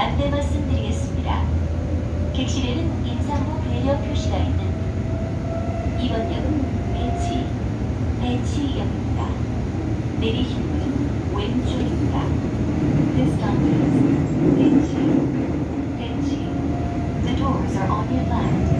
안내 말씀드리겠습니다. 객실에는 임산부 배려 표시가 있는 2번 역은 배치, 배치역입니다. 내리실 문은 왼쪽입니다. This stop is 배치, 배치. The doors are on your left.